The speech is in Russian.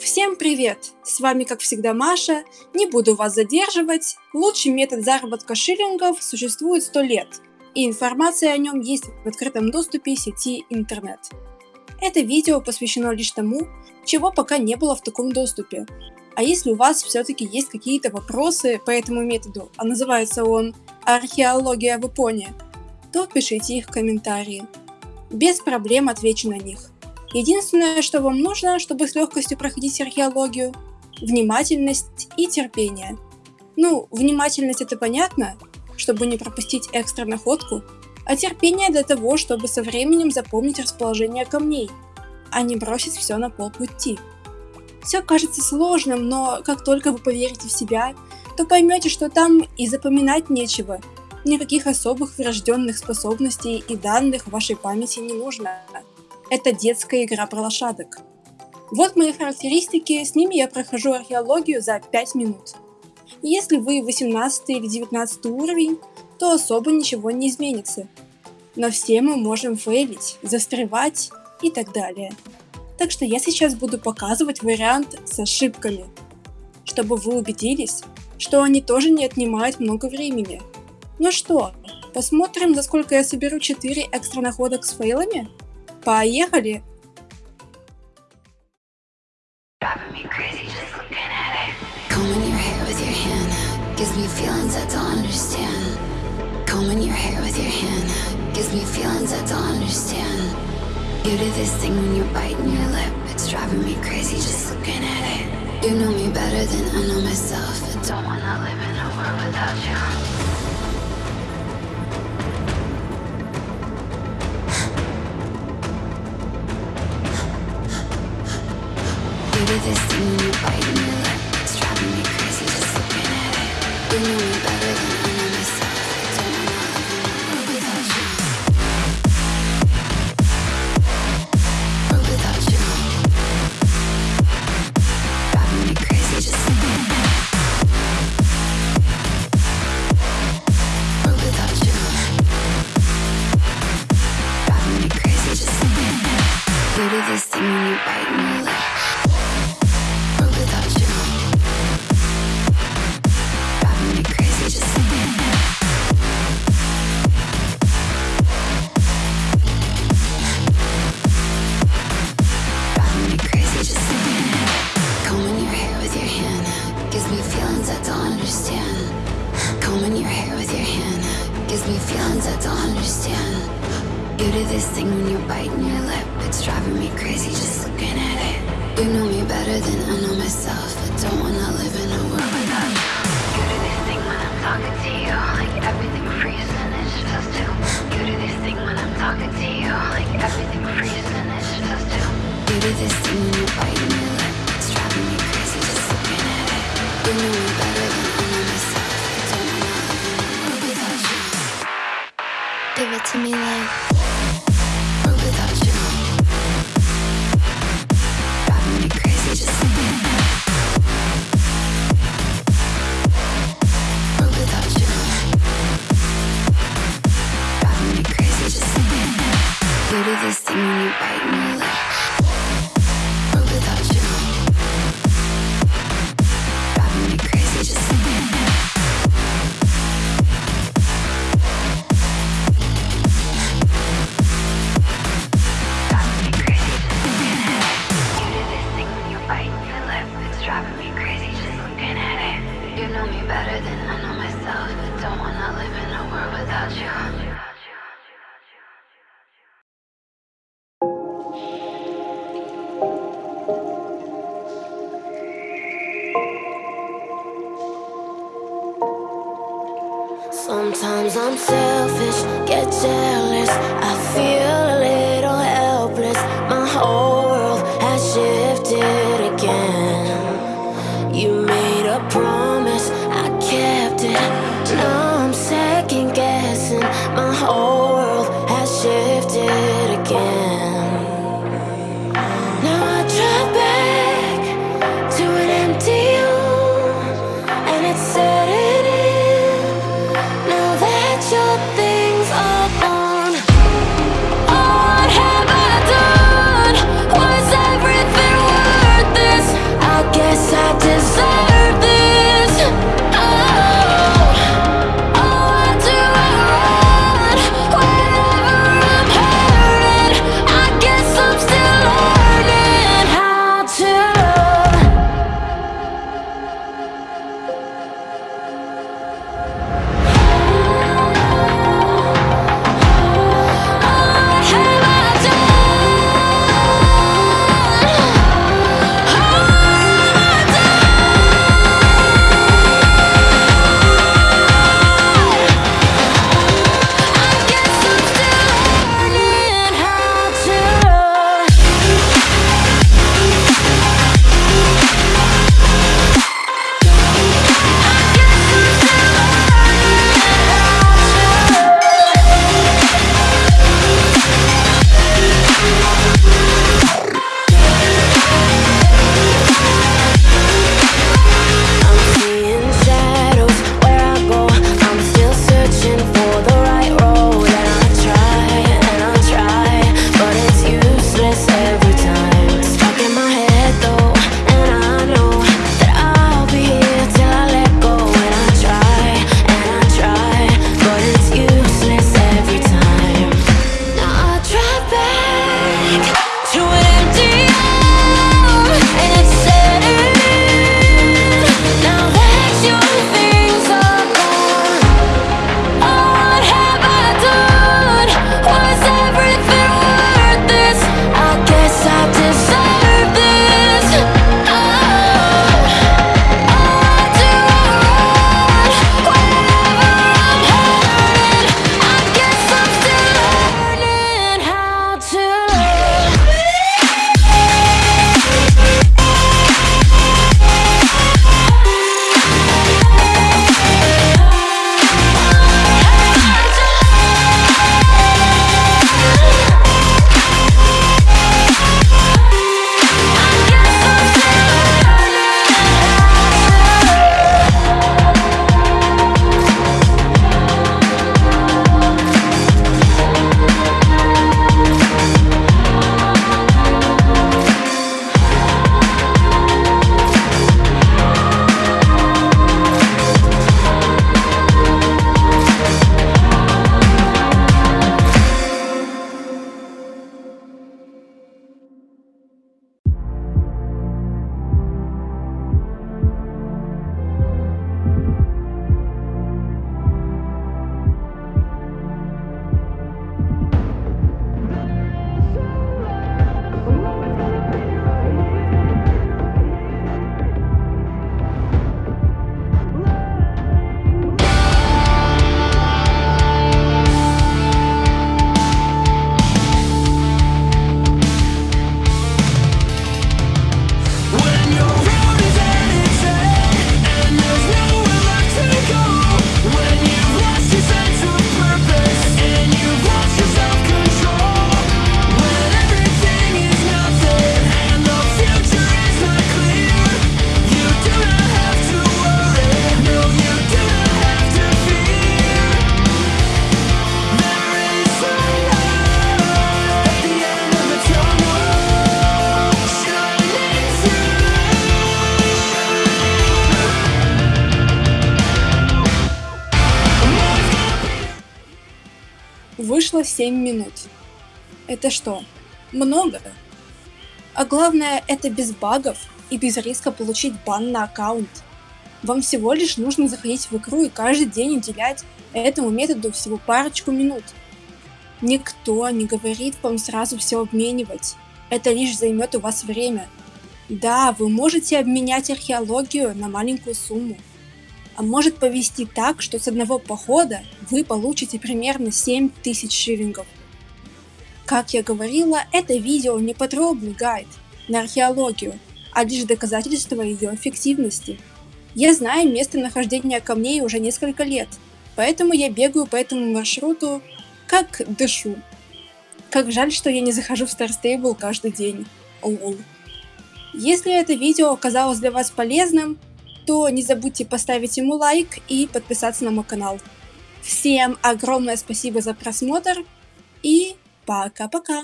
Всем привет! С вами как всегда Маша, не буду вас задерживать. Лучший метод заработка шиллингов существует 100 лет, и информация о нем есть в открытом доступе сети интернет. Это видео посвящено лишь тому, чего пока не было в таком доступе. А если у вас все-таки есть какие-то вопросы по этому методу, а называется он «Археология в Японии», то пишите их в комментарии. Без проблем отвечу на них. Единственное, что вам нужно, чтобы с легкостью проходить археологию – внимательность и терпение. Ну, внимательность это понятно, чтобы не пропустить экстра находку, а терпение для того, чтобы со временем запомнить расположение камней, а не бросить все на полпути. Все кажется сложным, но как только вы поверите в себя, то поймете, что там и запоминать нечего. Никаких особых врожденных способностей и данных в вашей памяти не нужно это детская игра про лошадок. Вот мои характеристики, с ними я прохожу археологию за 5 минут. Если вы 18 или 19 уровень, то особо ничего не изменится. Но все мы можем фейлить, застревать и так далее. Так что я сейчас буду показывать вариант с ошибками, чтобы вы убедились, что они тоже не отнимают много времени. Ну что, посмотрим, за сколько я соберу 4 экстра находок с фейлами? Поехали! Combing your hair with your hand gives me feelings I don't understand. Combing your hair with your hand gives me feelings I don't understand. You do this thing when you're biting your lip, it's driving me crazy just looking at it. You know me better than I know myself. I don't wanna live in a world without you. I see you fighting. This thing when you're biting your lip. It's driving me crazy just looking at it. You know me better than I know myself. I don't wanna live in a world without you. You do this thing when I'm talking to you Like everything know me better than I know myself. But don't wanna live in a world without you. Sometimes I'm selfish, get jealous, I feel it again вышло 7 минут. Это что, много? А главное, это без багов и без риска получить бан на аккаунт. Вам всего лишь нужно заходить в игру и каждый день уделять этому методу всего парочку минут. Никто не говорит вам сразу все обменивать. Это лишь займет у вас время. Да, вы можете обменять археологию на маленькую сумму. А может повести так, что с одного похода вы получите примерно 7000 шиллингов. Как я говорила, это видео не подробный гайд на археологию, а лишь доказательство ее эффективности. Я знаю местонахождение камней уже несколько лет, поэтому я бегаю по этому маршруту как дышу. Как жаль, что я не захожу в Star Stable каждый день. Лол. Если это видео оказалось для вас полезным, то не забудьте поставить ему лайк и подписаться на мой канал. Всем огромное спасибо за просмотр и пока-пока.